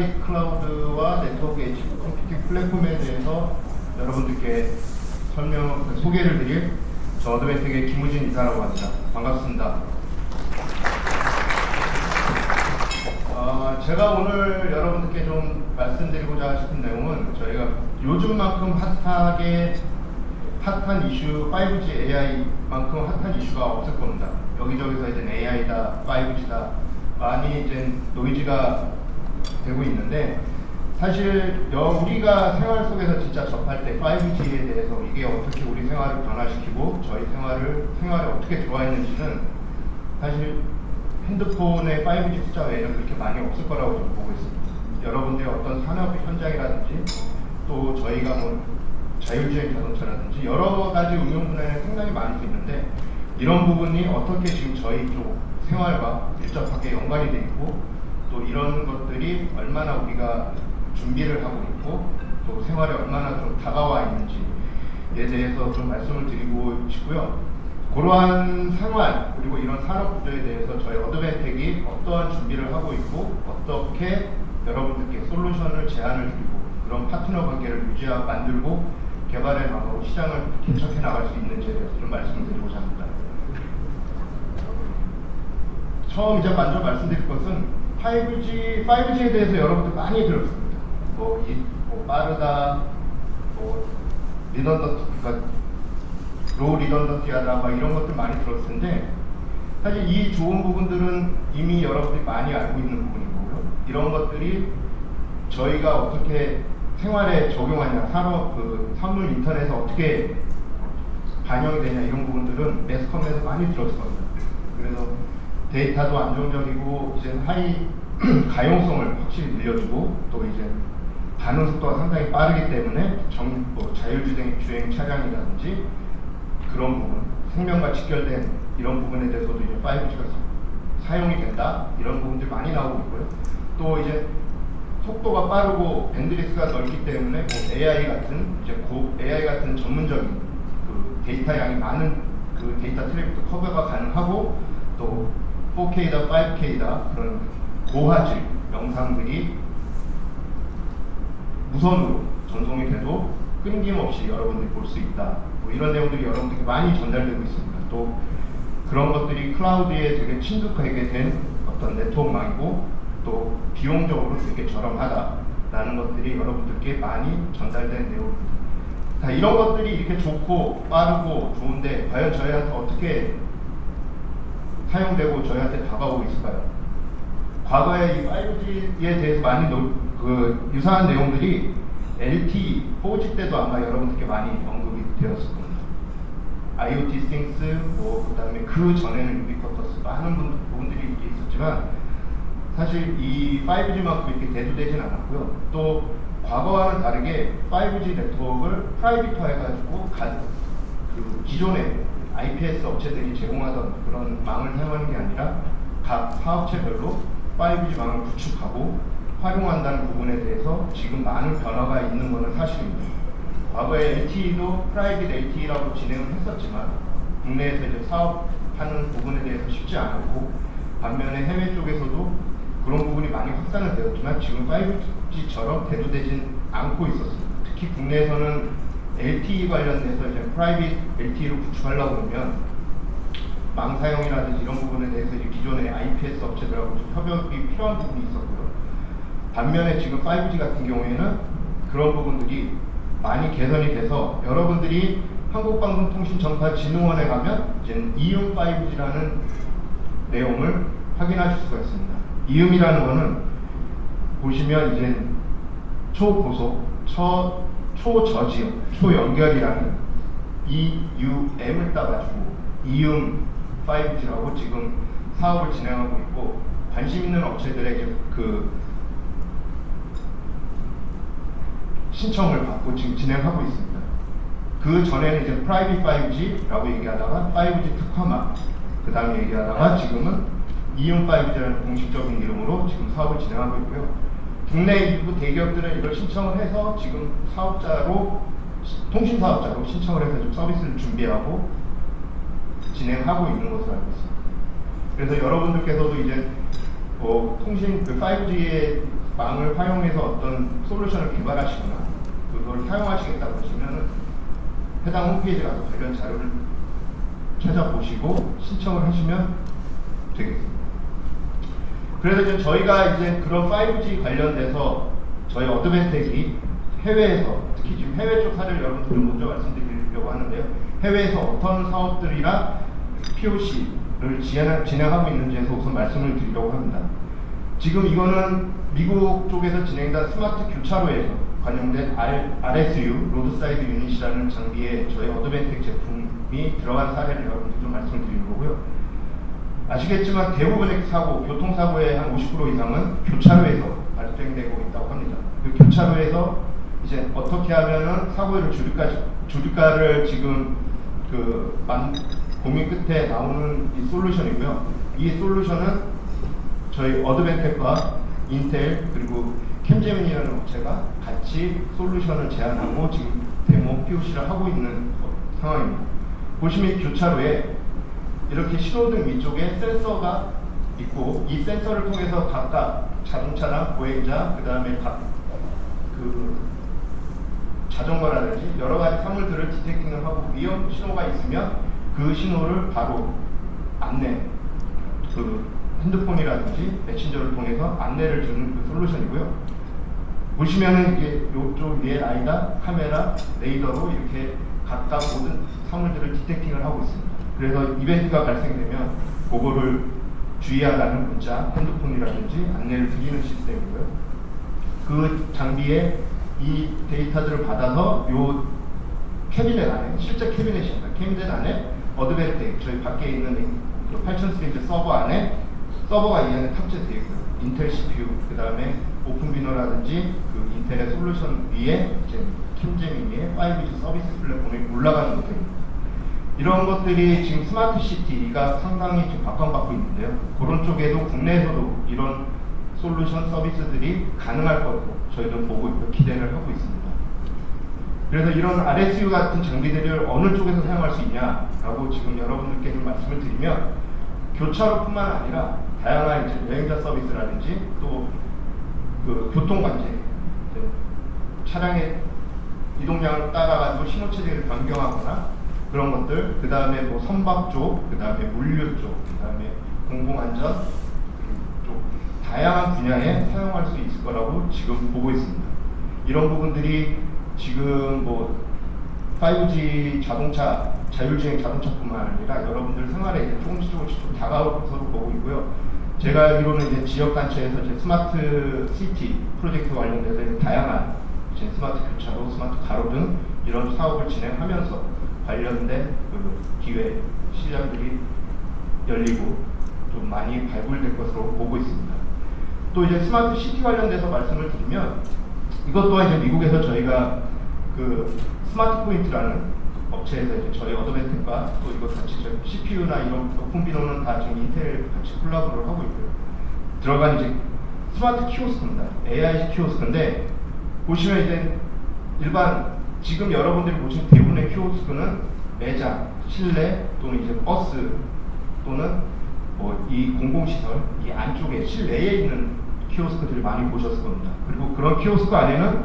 5G private cloud와 네트워크 edge computing 플랫폼에 대해서 여러분들께 설명, 그 소개를 드릴 저 Advantech의 김우진 이사라고 합니다. 반갑습니다. 어, 제가 오늘 여러분들께 좀 말씀드리고자 싶은 내용은 저희가 요즘만큼 hot하게 hot한 이슈 5G AI만큼 hot한 이슈가 없을 겁니다. 여기저기서 이제 AI다, 5G다 많이 이제 노이즈가 되고 있는데 사실 여- 우리가 생활 속에서 진짜 접할 때 5G에 대해서 이게 어떻게 우리 생활을 변화시키고 저희 생활을 생활에 어떻게 들어와있는지는 사실 핸드폰의 5G 숫자 외에는 그렇게 많이 없을 거라고 저는 보고 있습니다. 여러분들의 어떤 산업 현장이라든지 또 저희가 뭐 자율주행 자동차라든지 여러 가지 응용 분야에 상당히 많이 수 있는데 이런 부분이 어떻게 지금 저희 쪽 생활과 밀접하게 연관이 돼 있고 또 이런 것들이 얼마나 우리가 준비를 하고 있고 또 생활에 얼마나 좀 다가와 있는지에 대해서 좀 말씀을 드리고 싶고요. 그러한 생활 그리고 이런 산업 구조에 대해서 저희 어드벤텍이 어떠한 준비를 하고 있고 어떻게 여러분들께 솔루션을 제안을 드리고 그런 파트너 관계를 유지하고 만들고 개발해 나가고 시장을 개척해 나갈 수 있는지에 대해서 좀 말씀을 드리고자 합니다. 처음 이제 먼저 말씀드릴 것은 5G, 5G에 대해서 여러분들 많이 들었습니다. 뭐, 이, 뭐 빠르다, 뭐 redundant, 그러니까 low redundancy하다, 막 이런 것들 많이 들었을 텐데 사실 이 좋은 부분들은 이미 여러분들이 많이 알고 있는 부분이고요. 이런 것들이 저희가 어떻게 생활에 적용하냐, 산업, 그 산물 인터넷에 어떻게 반영이 되냐 이런 부분들은 매스컴에서 많이 들었을 겁니다. 그래서 데이터도 안정적이고 이제 하이 가용성을 확실히 늘려주고 또 이제 반응 속도가 상당히 빠르기 때문에 정, 뭐 자율주행 주행 차량이라든지 그런 부분 생명과 직결된 이런 부분에 대해서도 이제 5G가 사용이 된다 이런 부분들이 많이 나오고 있고요. 또 이제 속도가 빠르고 bandwidth가 넓기 때문에 뭐 AI 같은 이제 고 AI 같은 전문적인 그 데이터 양이 많은 그 데이터 트래픽도 커버가 가능하고 또 4K다 5K다 그런 고화질 영상들이 무선으로 전송이 돼도 끊김없이 여러분들이 볼 수 있다. 뭐 이런 내용들이 여러분들께 많이 전달되고 있습니다. 또 그런 것들이 클라우드에 되게 친숙하게 된 어떤 네트워크망이고 또 비용적으로 되게 저렴하다라는 것들이 여러분들께 많이 전달된 내용입니다. 자, 이런 것들이 이렇게 좋고 빠르고 좋은데 과연 저희한테 어떻게 사용되고 저희한테 다가오고 있을까요? 과거에 이 5G에 대해서 많이 노, 그 유사한 내용들이 LTE, 4G 때도 아마 여러분들께 많이 언급이 되었을 겁니다. IoT Things, 뭐 그 다음에 그 전에는 유비쿼터스 많은 분, 부분들이 있었지만 사실 이 5G만큼 이렇게 대두되진 않았고요. 또 과거와는 다르게 5G 네트워크를 private화 해가지고 가, 그 기존의 IPS 업체들이 제공하던 그런 망을 사용하는 게 아니라 각 사업체별로 5G 망을 구축하고 활용한다는 부분에 대해서 지금 많은 변화가 있는 것은 사실입니다. 과거에 LTE도 private LTE라고 진행을 했었지만 국내에서 이제 사업하는 부분에 대해서 쉽지 않았고 반면에 해외 쪽에서도 그런 부분이 많이 확산은 되었지만 지금 5G처럼 대두되진 않고 있었습니다. 특히 국내에서는 LTE 관련돼서 이제 private LTE를 구축하려고 그러면 망 사용이라든지 이런 부분에 대해서 이제 기존의 IPS 업체들하고 좀 협업이 필요한 부분이 있었고요. 반면에 지금 5G 같은 경우에는 그런 부분들이 많이 개선이 돼서 여러분들이 한국방송통신정보진흥원에 가면 이제 이음 5G라는 내용을 확인하실 수가 있습니다. 이음이라는 거는 보시면 이제 초고속, 초, 초저지역, 초연결이라는 EUM을 따가지고 이음 5G라고 지금 사업을 진행하고 있고 관심 있는 업체들의 이제 그 신청을 받고 지금 진행하고 있습니다. 그 전에는 이제 프라이빗 5G라고 얘기하다가 5G 특화망 그 다음에 얘기하다가 지금은 이음 5G라는 공식적인 이름으로 지금 사업을 진행하고 있고요. 국내 일부 대기업들은 이걸 신청을 해서 지금 사업자로 통신 사업자로 신청을 해서 좀 서비스를 준비하고 진행하고 있는 것으로 알고 있습니다. 그래서 여러분들께서도 이제 어, 통신 그 5G의 망을 활용해서 어떤 솔루션을 개발하시거나 그걸 사용하시겠다고 하시면 해당 홈페이지 가서 관련 자료를 찾아보시고 신청을 하시면 되겠습니다. 그래서 이제 저희가 이제 그런 5G 관련돼서 저희 어드밴텍이 해외에서 특히 지금 해외 쪽 사례를 여러분들 먼저 말씀드리려고 하는데요. 해외에서 어떤 사업들이나 POC를 진행하고 있는지에서 우선 말씀을 드리려고 합니다. 지금 이거는 미국 쪽에서 진행된 스마트 교차로에서 관련된 R, RSU, roadside unit이라는 장비에 저희 Advantech 제품이 들어간 사례를 여러분들 좀 말씀을 드리는 거고요. 아시겠지만 대부분의 사고, 교통사고의 한 50% 이상은 교차로에서 발생되고 있다고 합니다. 그 교차로에서 이제 어떻게 하면은 사고를 줄일까, 줄일까를 지금 그 만, 고민 끝에 나오는 이 솔루션이고요. 이 솔루션은 저희 어드밴텍과 인텔 그리고 캠제민이라는 업체가 같이 솔루션을 제안하고 지금 데모 POC를 하고 있는 상황입니다. 보시면 교차로에 이렇게 신호등 위쪽에 센서가 있고 이 센서를 통해서 각각 자동차나 보행자 그 다음에 각그 자전거라든지 여러 가지 사물들을 디텍팅을 하고 위험 신호가 있으면 그 신호를 바로 안내 그 핸드폰이라든지 메신저를 통해서 안내를 주는 그 솔루션이고요. 보시면은 이게 이쪽 위에 아이가 카메라, 레이더로 이렇게 각각 모든 사물들을 디텍팅을 하고 있습니다. 그래서 이벤트가 발생되면 그거를 주의하라는 문자, 핸드폰이라든지 안내를 드리는 시스템이고요. 그 장비에 이 데이터들을 받아서 요 캐비넷 안에 실제 캐비넷입니다. 캐비넷 안에 Advantech 저희 밖에 있는 8000 시리즈 서버 안에 서버가 이 안에 탑재되어 있고요. Intel CPU 그 다음에 OpenVINO라든지 그 Intel의 솔루션 위에 이제 Capgemini의 5G 서비스 플랫폼에 올라가는 것들입니다. 이런 것들이 지금 스마트 시티가 상당히 지금 각광받고 있는데요. 그런 쪽에도 국내에서도 이런 솔루션 서비스들이 가능할 거고 저희도 보고 있고 기대를 하고 있습니다. 그래서 이런 RSU 같은 장비들을 어느 쪽에서 사용할 수 있냐라고 지금 여러분들께 좀 말씀을 드리면 교차로뿐만 아니라 다양한 이제 여행자 서비스라든지 또 그 교통관제 차량의 이동량을 따라가지고 신호체제를 변경하거나 그런 것들, 그 다음에 뭐 선박 쪽, 그 다음에 물류 쪽, 그 다음에 공공안전 쪽 다양한 분야에 사용할 수 있을 거라고 지금 보고 있습니다. 이런 부분들이 지금 뭐 5G 자동차, 자율주행 자동차뿐만 아니라 여러분들 생활에 조금씩 조금씩 좀 것으로 보고 있고요. 제가 알기로는 이제 지역단체에서 이제 스마트 시티 프로젝트 관련돼서 다양한 이제 스마트 교차로, 스마트 가로 등 이런 사업을 진행하면서 관련된 그 기회 시장들이 열리고 좀 많이 발굴될 것으로 보고 있습니다. 또 이제 스마트 시티 관련돼서 말씀을 드리면 이것 또한 이제 미국에서 저희가 그 Smart Point라는 업체에서 이제 저희 Advantech과 또 이거 같이 CPU나 이런 OpenVINO는 다 지금 인텔 같이 콜라보를 하고 있고요. 들어간 이제 스마트 키오스크입니다. AI 키오스크인데 보시면 이제 일반 지금 여러분들이 보신 대부분의 키오스크는 매장, 실내 또는 이제 버스 또는 뭐 이 공공시설 이 안쪽에 실내에 있는 키오스크들을 많이 보셨을 겁니다. 그리고 그런 키오스크 안에는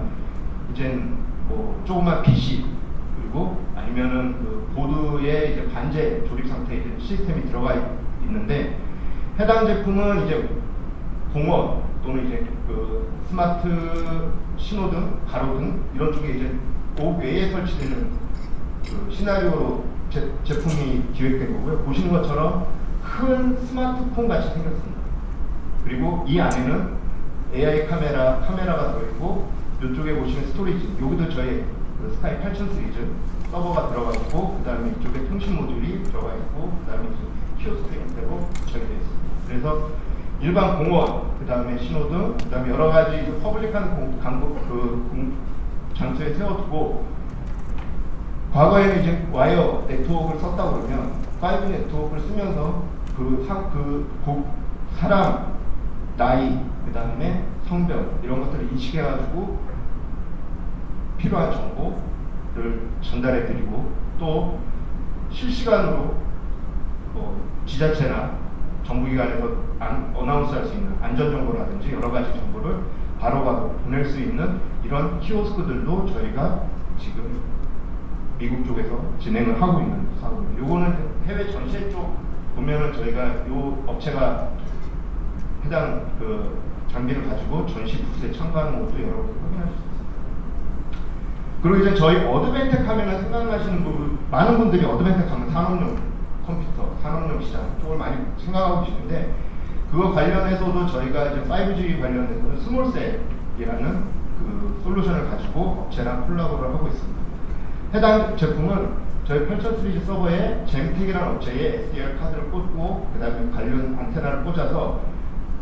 이제 뭐 조그만 PC 그리고 아니면은 그 보드에 이제 반제 조립 상태의 시스템이 들어가 있는데 해당 제품은 이제 공원 또는 이제 그 스마트 신호등, 가로등 이런 쪽에 이제 그 외에 설치되는 그 시나리오로 제, 제품이 기획된 거고요. 보시는 것처럼 큰 스마트폰 같이 생겼습니다. 그리고 이 안에는 AI 카메라, 카메라가 들어있고 이쪽에 보시면 storage, 여기도 저희 그 SKY 8000 시리즈 서버가 들어가 있고 그 다음에 이쪽에 통신 모듈이 들어가 있고 그 다음에 키오스크 형태로 적용되어 있습니다. 그래서 일반 공원, 그 다음에 신호등, 그 다음에 여러 가지 public한 공, 광고, 그 공, 장소에 세워두고 과거에는 이제 와이어 네트워크를 썼다 그러면 5G 네트워크를 쓰면서 그, 사, 그 고, 사람, 나이, 그 다음에 성별 이런 것들을 인식해가지고 필요한 정보를 전달해드리고 또 실시간으로 뭐 지자체나 정부기관에서 안, 어나운스 할 수 있는 안전 정보라든지 여러 가지 정보를 바로바로 보낼 수 있는 이런 키오스크들도 저희가 지금 미국 쪽에서 진행을 하고 있는 사업입니다. 요거는 해외 전시회 쪽 보면은 저희가 요 업체가 해당 그 장비를 가지고 전시 부스에 참가하는 것도 여러분 확인할 수 있습니다. 그리고 이제 저희 Advantech 하면은 생각나시는 분 많은 분들이 Advantech 하면 산업용 컴퓨터, 산업용 시장 쪽을 많이 생각하고 계시는데 그거 관련해서도 저희가 이제 5G 관련해서는 small cell이라는 그 솔루션을 가지고 업체랑 콜라보를 하고 있습니다. 해당 제품은 저희 8000 시리즈 서버에 잼텍이라는 업체에 SDR 카드를 꽂고 그 다음에 관련 안테나를 꽂아서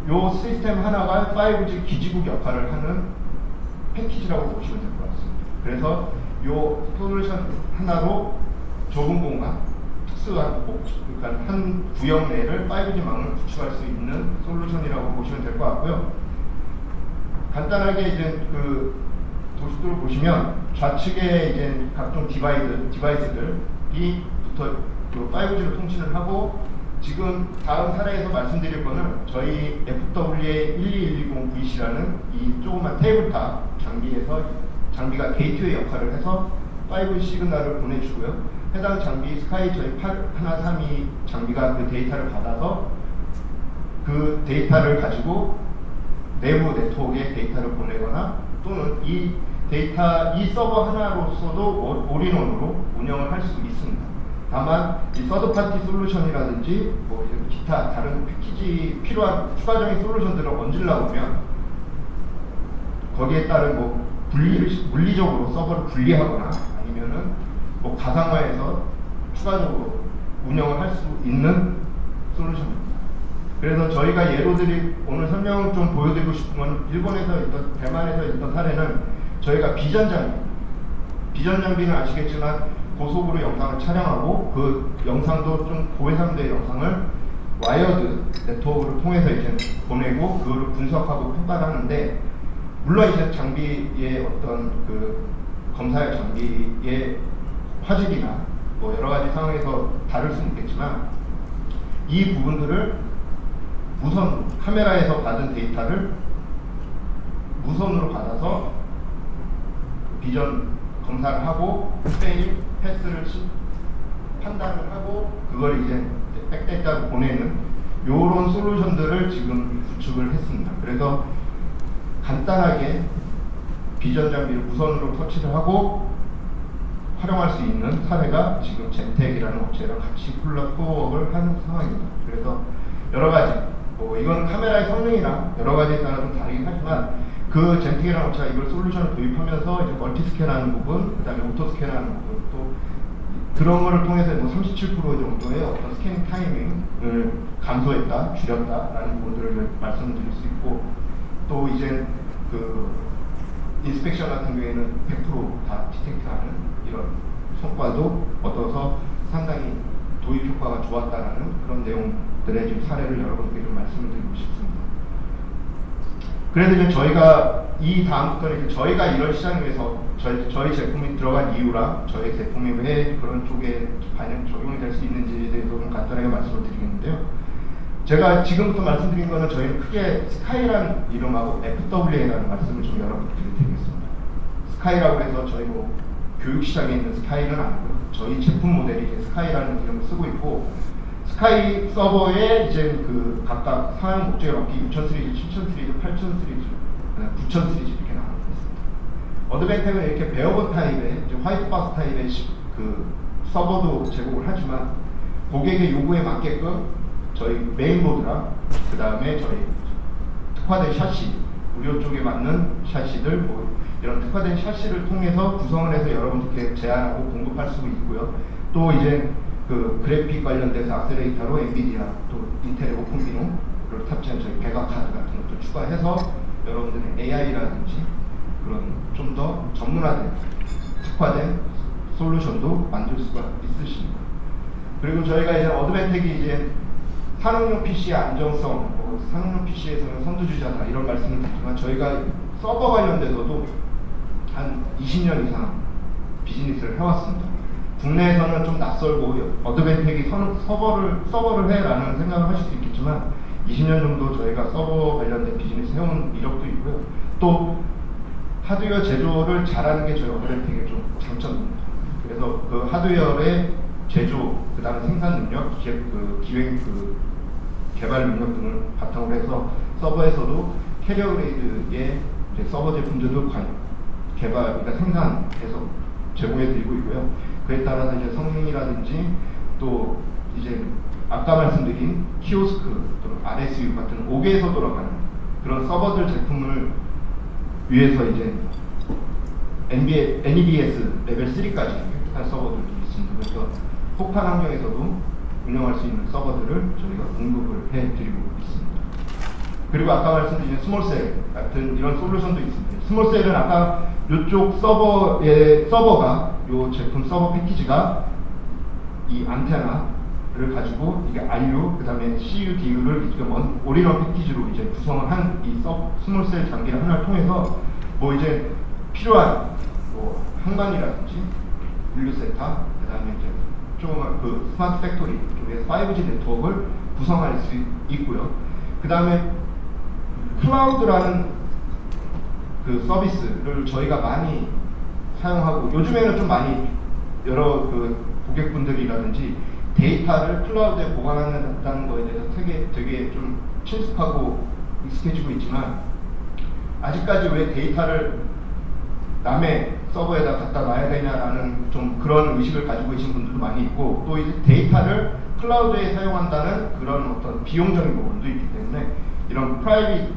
요 시스템 하나가 5G 기지국 역할을 하는 패키지라고 보시면 될 것 같습니다. 그래서 요 솔루션 하나로 좁은 공간, 특수한 목- 그러니까 한 구역 내를 5G망을 구축할 수 있는 솔루션이라고 보시면 될 것 같고요. 간단하게 이제 그 도식도를 보시면 좌측에 이제 각종 디바이드, device들이 붙어 그 5G로 통신을 하고 지금 다음 사례에서 말씀드릴 거는 저희 FWA12120VC라는 이 조그만 tabletop 장비에서 장비가 게이트웨이 역할을 해서 5G signal을 보내주고요. 해당 장비 스카이 저희 8132 장비가 그 데이터를 받아서 그 데이터를 가지고 내부 네트워크에 데이터를 보내거나 또는 이 데이터 이 서버 하나로서도 all- all-in-one으로 운영을 할 수 있습니다. 다만 이 third party 솔루션이라든지 뭐 기타 다른 패키지 필요한 추가적인 솔루션들을 얹으려고 하면 거기에 따른 뭐 분리를 시- 물리적으로 서버를 분리하거나 아니면은 뭐 가상화해서 추가적으로 운영을 할 수 있는 솔루션입니다. 그래서 저희가 예로 들이 오늘 설명을 좀 보여드리고 싶은 건 일본에서 있던 대만에서 있던 사례는 저희가 비전 장비 비전 장비는 아시겠지만 고속으로 영상을 촬영하고 그 영상도 좀 고해상도의 영상을 wired network를 통해서 이제 보내고 그거를 분석하고 평가를 하는데 물론 이제 장비의 어떤 그 검사의 장비의 화질이나 뭐 여러 가지 상황에서 다를 수는 있겠지만 이 부분들을 무선 카메라에서 받은 데이터를 무선으로 받아서 비전 검사를 하고 페일 패스를 시- 판단을 하고 그걸 이제 back data로 보내는 요런 솔루션들을 지금 구축을 했습니다. 그래서 간단하게 비전 장비를 무선으로 터치를 하고 활용할 수 있는 사례가 지금 젠텍이라는 업체랑 같이 콜라보를 하는 상황입니다. 그래서 여러 가지 뭐 이건 카메라의 성능이나 여러 가지에 따라 좀 다르긴 하지만 그 젠텍이라는 업체가 이걸 솔루션을 도입하면서 이제 multi scan하는 부분, 그다음에 auto scan하는 부분 또 그런 거를 통해서 뭐 37% 정도의 어떤 스캔 타이밍을 감소했다, 줄였다라는 부분들을 말씀을 드릴 수 있고 또 이제 그 인스펙션 같은 경우에는 100%다 디텍트하는 이런 성과도 얻어서 상당히 도입 효과가 좋았다라는 그런 내용들의 지금 사례를 여러분께 좀 말씀을 드리고 싶습니다. 그래서 이제 저희가 이 다음부터는 이제 저희가 이런 시장에서 저희, 저희 제품이 들어간 이유랑 저희 제품이 왜 그런 쪽에 반영 적용이 될 수 있는지에 대해서 좀 간단하게 말씀을 드리겠는데요. 제가 지금부터 말씀드린 거는 저희는 크게 스카이라는 이름하고 FWA라는 말씀을 좀 여러분께 드리겠습니다. 스카이라고 해서 저희 뭐 교육 시장에 있는 스카이는 아니고요. 저희 제품 모델이 스카이라는 이름을 쓰고 있고 스카이 서버에 이제 그 각각 사용 목적에 맞게 6000 시리즈, 7000 시리즈, 8000 시리즈, 9000 시리즈 이렇게 나눠 있습니다. 어드벤텍은 이렇게 barebone 타입의 이제 white box 타입의 시- 그 서버도 제공을 하지만 고객의 요구에 맞게끔 저희 메인보드랑 그 다음에 저희 특화된 chassis 의료 쪽에 맞는 chassis들 뭐 이런 특화된 chassis를 통해서 구성을 해서 여러분들께 제안하고 공급할 수 있고요. 또 이제 그 그래픽 관련돼서 accelerator로 엔비디아 또 인텔의 OpenVINO를 탑재한 저희 VEGA 카드 같은 것도 추가해서 여러분들의 AI라든지 그런 좀 더 전문화된 특화된 솔루션도 만들 수가 있으십니다. 그리고 저희가 이제 어드벤텍이 이제 산업용 PC의 안정성, 뭐 산업용 PC에서는 선두주자다 이런 말씀을 드리지만 저희가 서버 관련돼서도 한 20년 이상 비즈니스를 해왔습니다. 국내에서는 좀 낯설고 어드벤텍이 선- 서버를 서버를 해라는 생각을 하실 수 있겠지만 20년 정도 저희가 서버 관련된 비즈니스 해온 이력도 있고요. 또 하드웨어 제조를 잘하는 게 저희 어드벤텍의 좀 장점입니다. 그래서 그 하드웨어의 제조, 그 다음에 생산 능력, 기획, 그 기획, 그 개발 능력 등을 바탕으로 해서 서버에서도 carrier grade의 서버 제품들도 관, 개발, 그러니까 생산해서 제공해드리고 있고요. 그에 따라서 이제 성능이라든지 또 이제 아까 말씀드린 키오스크 또는 RSU 같은 옥외에서 돌아가는 그런 서버들 제품을 위해서 이제 NBA, NEBS 레벨 3까지 한 서버들도 있습니다. 그래서 혹한 환경에서도 운영할 수 있는 서버들을 저희가 공급을 해드리고 있습니다. 그리고 아까 말씀드린 small cell 같은 이런 솔루션도 있습니다. small cell은 아까 이쪽 서버의 서버가 이 제품 서버 패키지가 이 안테나를 가지고 이게 RU 그 다음에 CU, DU를 이제 one all-in-one 패키지로 이제 구성을 한 이 small cell 장비를 하나를 통해서 뭐 이제 필요한 뭐 항만이라든지 물류센터 그 다음에 이제 조그만 그 smart factory 쪽에 5G 네트워크를 구성할 수 있고요. 그 다음에 클라우드라는 그 서비스를 저희가 많이 사용하고 요즘에는 좀 많이 여러 그 고객분들이라든지 데이터를 클라우드에 보관한다는 거에 대해서 되게 되게 좀 친숙하고 익숙해지고 있지만 아직까지 왜 데이터를 남의 서버에다 갖다 놔야 되냐라는 좀 그런 의식을 가지고 계신 분들도 많이 있고 또 이제 데이터를 클라우드에 사용한다는 그런 어떤 비용적인 부분도 있기 때문에 이런 private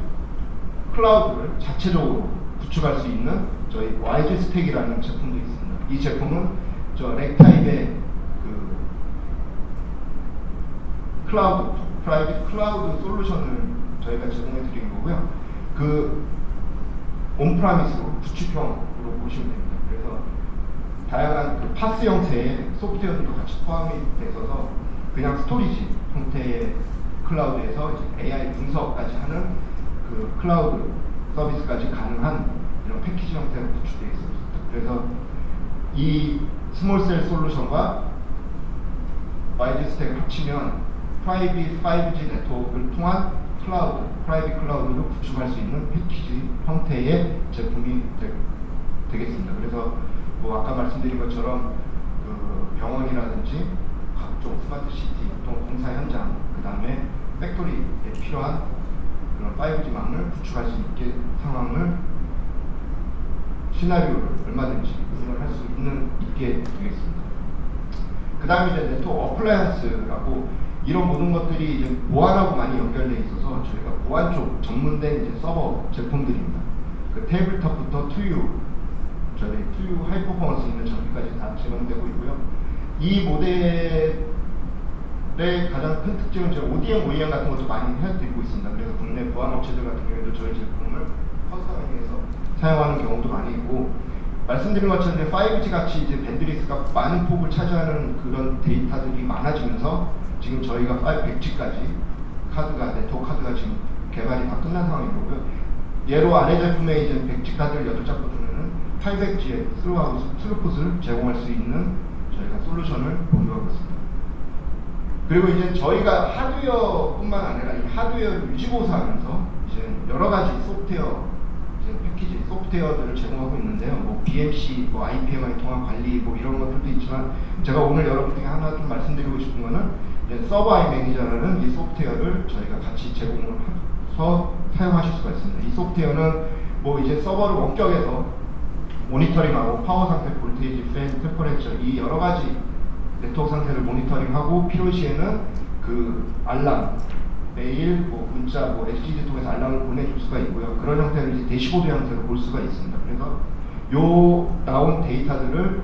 클라우드를 자체적으로 구축할 수 있는 저희 YG stack이라는 제품도 있습니다. 이 제품은 저 rack타입의 그 클라우드 private 클라우드 솔루션을 저희가 제공해 드린 거고요. 그 on-premise로 구축형으로 보시면 됩니다. 그래서 다양한 그 PaaS 형태의 소프트웨어들도 같이 포함이 돼 있어서 그냥 storage 형태의 클라우드에서 AI 분석까지 하는 그 클라우드 서비스까지 가능한 이런 패키지 형태로 구축되어 있습니다. 그래서 이 small cell 솔루션과 YG 스택을 합치면 private 5G 네트워크를 통한 클라우드, private 클라우드를 구축할 수 있는 패키지 형태의 제품이 되, 겠습니다 그래서 뭐 아까 말씀드린 것처럼 그 병원이라든지 각종 smart city, 또 공사 현장, 그 다음에 factory에 필요한 그런 5G망을 구축할 수 있게 상황을 시나리오를 얼마든지 구현할 수 있는 있게 되겠습니다. 그 다음에 이제 network appliance라고 이런 모든 것들이 이제 보안하고 많이 연결되어 있어서 저희가 보안 쪽 전문된 이제 서버 제품들입니다. 그 tabletop부터 two U, 저희 two U high performance 있는 장비까지 다 제공되고 있고요. 이 모델의 가장 큰 특징은 이제 ODM, OEM 같은 것도 많이 해드리고 있습니다. 그래서 국내 보안 업체들 같은 경우에도 저희 제품을 customize해서 사용하는 경우도 많이 있고 말씀드린 것처럼 이제 5G 같이 이제 bandwidth가 많은 폭을 차지하는 그런 데이터들이 많아지면서 지금 저희가 5 100G까지 카드가 네트워크 카드가 지금 개발이 다 끝난 상황인 거고요. 예로 아래 제품에 이제 100G 카드를 8장 꽂으면은 800G의 스루하고 스루풋을 제공할 수 있는 저희가 솔루션을 보유하고 있습니다. 그리고 이제 저희가 하드웨어뿐만 아니라 이 하드웨어 유지보수하면서 이제 여러 가지 소프트웨어 패키지 소프트웨어들을 제공하고 있는데요. 뭐 BMC, 뭐 IPMI 통한 관리 뭐 이런 것들도 있지만 제가 오늘 여러분께 하나 좀 말씀드리고 싶은 거는 서버 아이 매니저라는 이 소프트웨어를 저희가 같이 제공을 해서 사용하실 수가 있습니다. 이 소프트웨어는 뭐 이제 서버를 원격에서 모니터링하고 파워 상태, voltage, 팬, temperature 이 여러 가지 네트워크 상태를 모니터링하고 필요시에는 그 알람 메일, 뭐 문자, 뭐 SGD 통해서 알람을 보내줄 수가 있고요. 그런 형태를 이제 대시보드 형태로 볼 수가 있습니다. 그래서 요 나온 데이터들을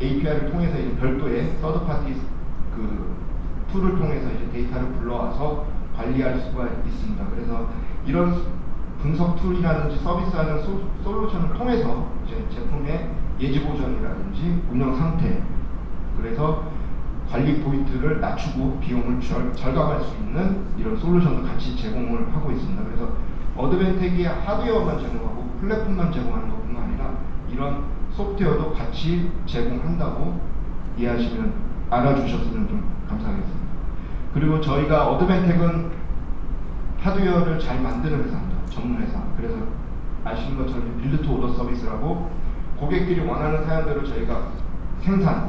API를 통해서 이제 별도의 third party 그 tool을 통해서 이제 데이터를 불러와서 관리할 수가 있습니다. 그래서 이런 분석 tool이라든지 서비스하는 소, solution을 통해서 이제 제품의 예지 보전이라든지 운영 상태 그래서 관리 포인트를 낮추고 비용을 절, 절감할 수 있는 이런 solution도 같이 제공을 하고 있습니다. 그래서 어드밴텍이 하드웨어만 제공하고 플랫폼만 제공하는 것뿐만 아니라 이런 소프트웨어도 같이 제공한다고 이해하시면 알아주셨으면 좀 감사하겠습니다. 그리고 저희가 어드밴텍은 하드웨어를 잘 만드는 회사입니다. 전문 회사. 그래서 아시는 것처럼 build to order service라고 고객들이 원하는 사양대로 저희가 생산을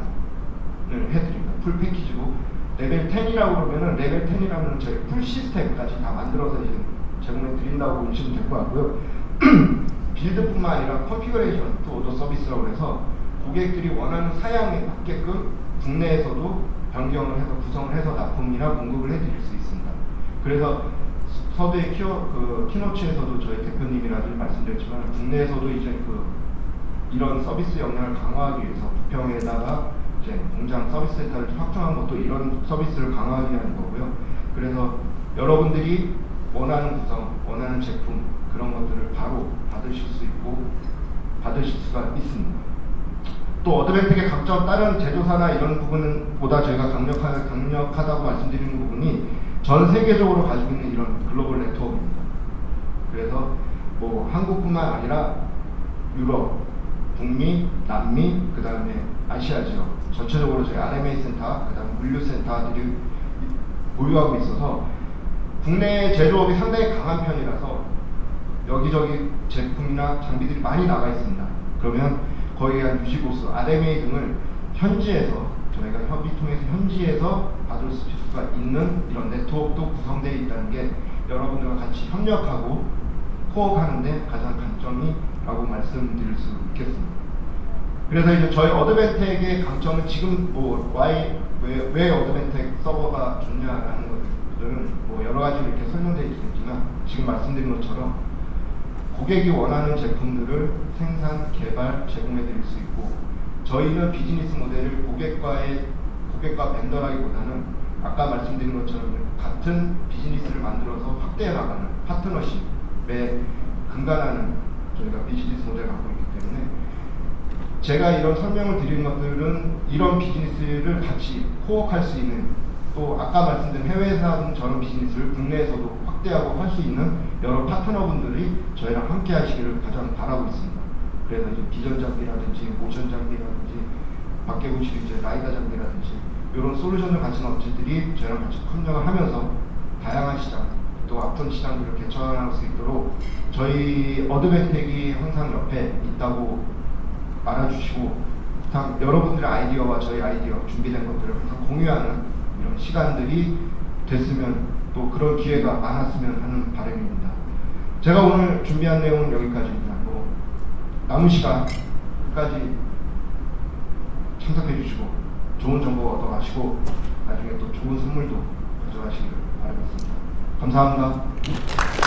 해드립니다. full 패키지고 레벨 10이라고 그러면은 레벨 10이라면 저희 full 시스템까지 다 만들어서 이제 제공해 드린다고 보시면 될 것 같고요. build뿐만 아니라 configuration to order service라고 해서 고객들이 원하는 사양에 맞게끔 국내에서도 변경을 해서 구성을 해서 납품이나 공급을 해드릴 수 있습니다. 그래서 서두의 키어 그 keynotes에서도 저희 대표님이라도 말씀드렸지만 국내에서도 이제 그 이런 서비스 역량을 강화하기 위해서 부평에다가 이제 공장 서비스 센터를 확충한 것도 이런 서비스를 강화하기 위한 거고요. 그래서 여러분들이 원하는 구성, 원하는 제품 그런 것들을 바로 받으실 수 있고 받으실 수가 있습니다. 또 어드벤텍의 각종 다른 제조사나 이런 부분은 보다 저희가 강력하, 강력하다고 말씀드리는 부분이 전 세계적으로 가지고 있는 이런 글로벌 네트워크입니다. 그래서 뭐 한국뿐만 아니라 유럽, 북미, 남미, 그 다음에 아시아 지역 전체적으로 저희 RMA 센터, 그 다음에 물류 센터들이 보유하고 있어서 국내 제조업이 상당히 강한 편이라서 여기저기 제품이나 장비들이 많이 나가 있습니다. 그러면 거기에 한 유지보수, RMA 등을 현지에서 저희가 협의 통해서 현지에서 받을 수가 있는 이런 네트워크도 구성되어 있다는 게 여러분들과 같이 협력하고 코어하는데 가장 강점이라고 말씀드릴 수 있겠습니다. 그래서 이제 저희 어드벤텍의 강점은 지금 뭐 why 왜, 왜 어드벤텍 서버가 좋냐라는 것들은 뭐 여러 가지 이렇게 설명되어 있겠지만 지금 말씀드린 것처럼 고객이 원하는 제품들을 생산, 개발, 제공해 드릴 수 있고 저희는 비즈니스 모델을 고객과의 고객과 벤더라기보다는 아까 말씀드린 것처럼 같은 비즈니스를 만들어서 확대해 나가는 파트너십에 근간하는 저희가 비즈니스 모델을 갖고 있기 때문에 제가 이런 설명을 드리는 것들은 이런 비즈니스를 같이 코어할 수 있는 또 아까 말씀드린 해외에서 저런 비즈니스를 국내에서도 확대하고 할 수 있는 여러 파트너분들이 저희랑 함께 하시기를 가장 바라고 있습니다. 그래서 이제 비전 장비라든지 모션 장비라든지 밖에 보시는 이제 라이더 장비라든지 이런 솔루션을 가진 업체들이 저희랑 같이 협력을 하면서 다양한 시장 또 앞선 시장들을 개척할 수 있도록 저희 어드벤텍이 항상 옆에 있다고 알아주시고 참 여러분들의 아이디어와 저희 아이디어 준비된 것들을 항상 공유하는 이런 시간들이 됐으면 또 그런 기회가 많았으면 하는 바람입니다. 제가 오늘 준비한 내용은 여기까지입니다. 뭐 남은 시간 끝까지 참석해 주시고 좋은 정보 얻어가시고 나중에 또 좋은 선물도 가져가시길 바라겠습니다. 감사합니다.